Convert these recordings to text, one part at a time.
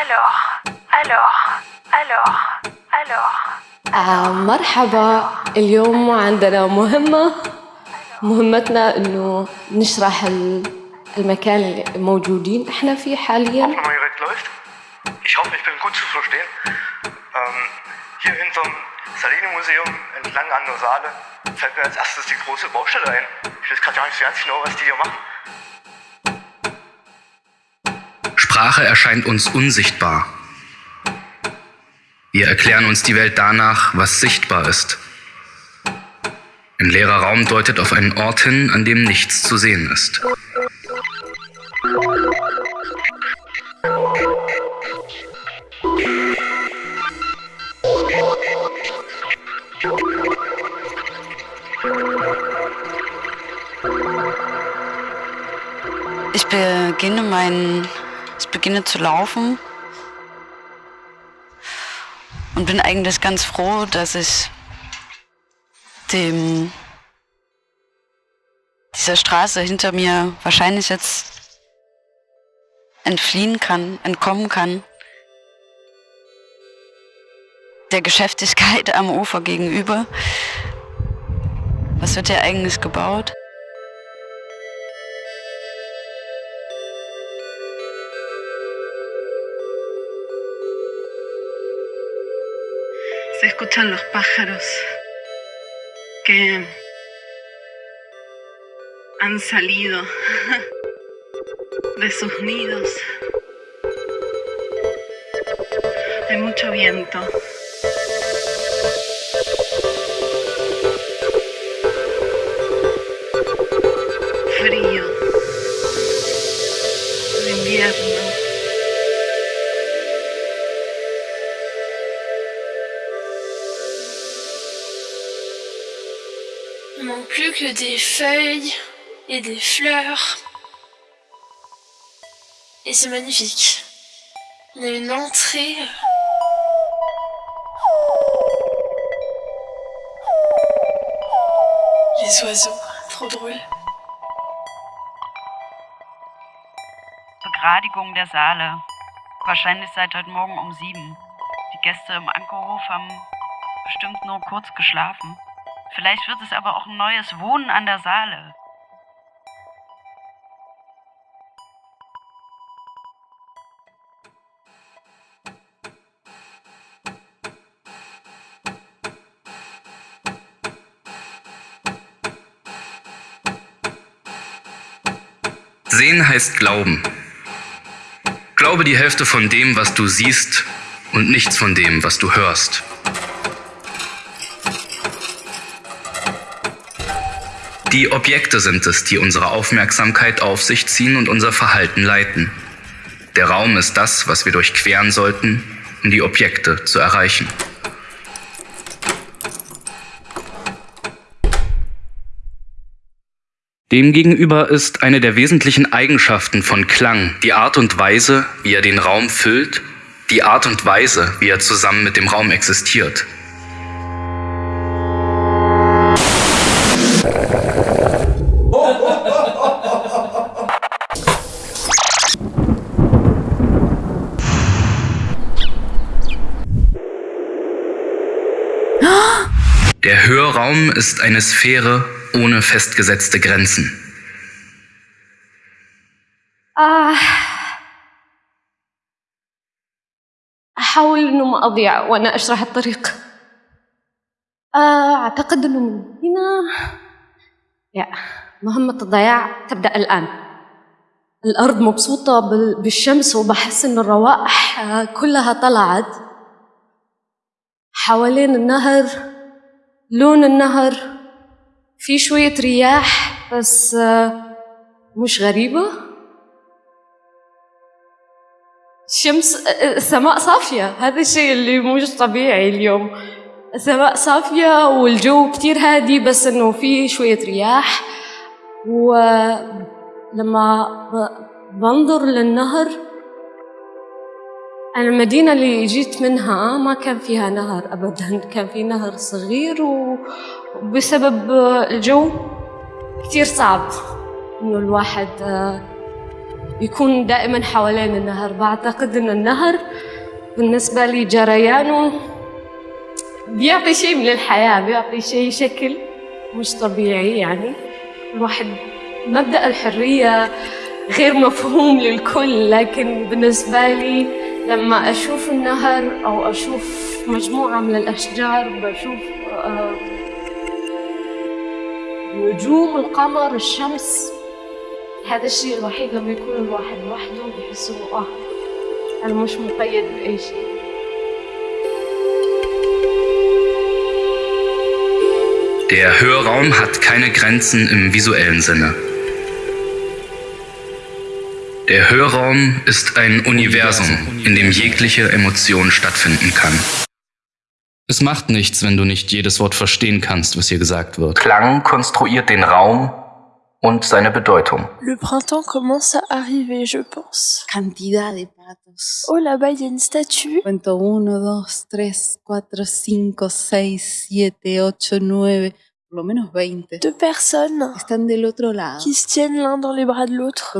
Alors, alors, alors, alors. آه مرحبا اليوم عندنا مهمة مهمتنا انه نشرح ال- المكان اللي موجودين إحنا فيه حاليا läuft. Ich hoffe, ich bin gut zu verstehen. Ähm, hier hinterm Saline-Museum entlang an der Saale fällt mir als erstes die große Baustelle ein. Ich weiß gerade gar nicht so ganz genau, was die hier machen. Sprache erscheint uns unsichtbar. Wir erklären uns die Welt danach, was sichtbar ist. Ein leerer Raum deutet auf einen Ort hin, an dem nichts zu sehen ist. Ich beginne mein, ich beginne zu laufen und bin eigentlich ganz froh, dass ich dem dieser Straße hinter mir wahrscheinlich jetzt entfliehen kann, entkommen kann. Der Geschäftigkeit am Ufer gegenüber. Was wird hier eigentlich gebaut? Escuchan los pájaros que han salido de sus nidos. Hay mucho viento. Manque plus que des feuilles et des fleurs. Et c'est magnifique. On a une entrée. Les oiseaux, trop drôle. Begradigung der Saale. Wahrscheinlich seit heute Morgen um sieben. Die Gäste im Ankerhof haben bestimmt nur kurz geschlafen. Vielleicht wird es aber auch ein neues Wohnen an der Saale. Sehen heißt Glauben. Glaube die Hälfte von dem, was du siehst und nichts von dem, was du hörst. Die Objekte sind es, die unsere Aufmerksamkeit auf sich ziehen und unser Verhalten leiten. Der Raum ist das, was wir durchqueren sollten, um die Objekte zu erreichen. Demgegenüber ist eine der wesentlichen Eigenschaften von Klang die Art und Weise, wie er den Raum füllt, die Art und Weise, wie er zusammen mit dem Raum existiert. Der Hörraum ist eine Sphäre ohne festgesetzte Grenzen. آه أحاول إنه ما أضيع وأنا أشرح الطريق. آه أعتقد إنه من هنا. يا مهمة الضياع تبدأ الآن. الأرض مبسوطة بال- بالشمس وبحس إن الروائح كلها طلعت. حوالين النهر لون النهر في شوية رياح بس آه، مش غريبة. الشمس السماء صافية هذا الشيء اللي مش طبيعي اليوم. السماء صافية والجو كتير هادي بس إنه في شوية رياح. ولما بنظر للنهر المدينة اللي جيت منها ما كان فيها نهر أبدا كان في نهر صغير وبسبب الجو كتير صعب. إنه الواحد آه، يكون دائما حوالين النهر. بعتقد أن النهر بالنسبة لي جريانه بيعطي شيء من الحياة بيعطي شيء شكل مش طبيعي يعني. الواحد مبدأ الحرية غير مفهوم للكل لكن بالنسبة لي لما أشوف النهر أو أشوف مجموعة من الأشجار بشوف آه، نجوم القمر الشمس هذا الشيء الوحيد لما يكون الواحد لوحده بيحس إنه آه أنا مش مقيد بأي شيء Der Hörraum hat keine Grenzen im visuellen Sinne. Der Hörraum ist ein Universum, in dem jegliche Emotion stattfinden kann. Es macht nichts, wenn du nicht jedes Wort verstehen kannst, was hier gesagt wird. Klang konstruiert den Raum und seine Bedeutung. Le printemps commence à arriver, je pense. Cantidad de patos. Oh, là-bas, il y a une statue. Cuento 1, 2, 3, 4, 5, 6, 7, 8, 9, Deux personnes qui se tiennent l'un dans les bras de l'autre.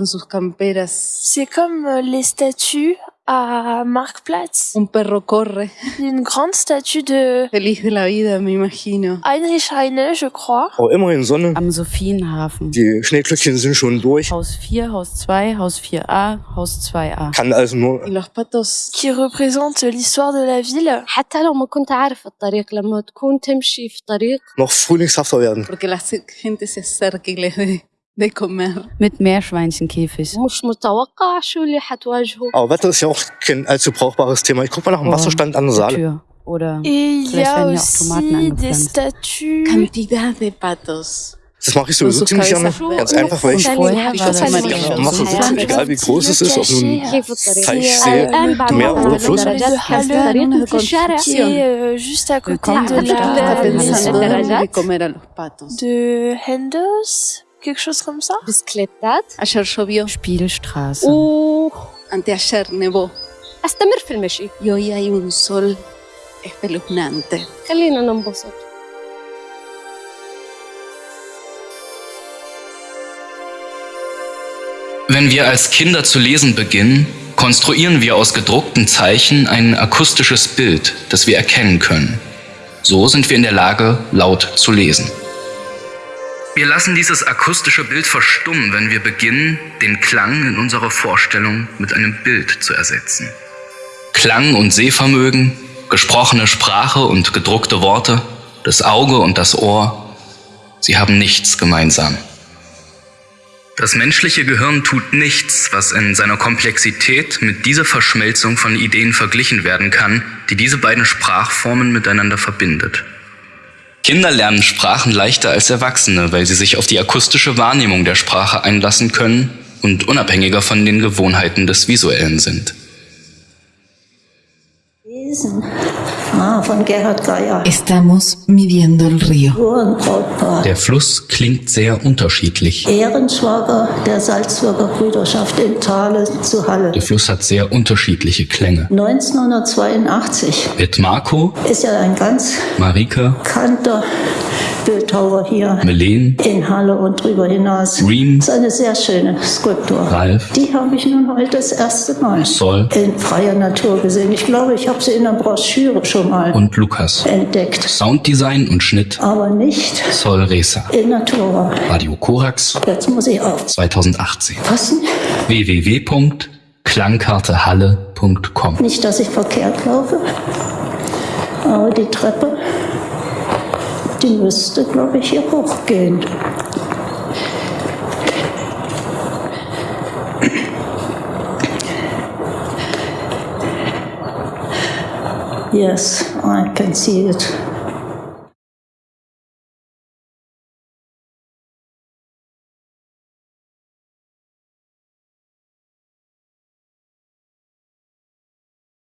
C'est comme euh, les statues à Marktplatz. Un perro corre, Une grande statue de feliz de la vida, me imagino. Heinrich Heine, je crois. Oh, immerhin Sonne. Am Sophienhafen. Die Schneeglöckchen sind schon durch. Haus 4, Haus 2, Haus 4a, Haus 2a. Kann also nur Y los patos qui représente l'histoire de la ville. حتى لو ما كنت عارف الطريق لما تكون تمشي في طريق noch frühlingshafter werden. porque la se- gente se acerca y les dé de comer. mit Meerschweinchenkäfig. Aber Wetter ist ja auch kein allzu brauchbares Thema. Ich guck mal nach dem oh, Wasserstand an der Saale. Tür. Oder vielleicht werden ja auch Tomaten angepflanzt. Das mache ich sowieso ziemlich gerne. Ganz einfach, weil ich, ich das mache so egal wie groß es ist, ob nun Teich, See, Meer oder Fluss. Willkommen in der Stadt. De Hendos quelque chose comme ça. بسكليتات Ayer llovió, Spielstraße. anteayer nevó وأستمر في المشي y hoy hay un sol espeluznante. خلينا ننبسط Wenn wir als Kinder zu lesen beginnen, konstruieren wir aus gedruckten Zeichen ein akustisches Bild, das wir erkennen können. So sind wir in der Lage, laut zu lesen. Wir lassen dieses akustische Bild verstummen, wenn wir beginnen, den Klang in unserer Vorstellung mit einem Bild zu ersetzen. Klang und Sehvermögen, gesprochene Sprache und gedruckte Worte, das Auge und das Ohr, sie haben nichts gemeinsam. Das menschliche Gehirn tut nichts, was in seiner Komplexität mit dieser Verschmelzung von Ideen verglichen werden kann, die diese beiden Sprachformen miteinander verbindet. Kinder lernen Sprachen leichter als Erwachsene, weil sie sich auf die akustische Wahrnehmung der Sprache einlassen können und unabhängiger von den Gewohnheiten des Visuellen sind. Lesen. Ah, von Gerhard Geier. Estamos midiendo el río. Uhrenbrautpaar. Der Fluss klingt sehr unterschiedlich. Ehrenschwager der Salzburger Brüderschaft in Thale zu Halle. Der Fluss hat sehr unterschiedliche Klänge. 1982 Mit Marco, ist ja ein ganz Marika, bekannter Bildhauer hier Melen, in Halle und drüber hinaus. Reem, Das ist eine sehr schöne Skulptur. Ralf, Die habe ich nun heute das erste Mal Sol in freier Natur gesehen. Ich glaube, ich habe sie in der Broschüre schon mal und Lukas. entdeckt, Sounddesign und Schnitt aber nicht Sol Reza. in Natura. Radio Korax Jetzt muss ich aufpassen. 2018. Nicht, www.klangkartehalle.com dass ich verkehrt laufe, aber die Treppe, die müsste, glaube ich, hier hochgehen. Yes, I can see it.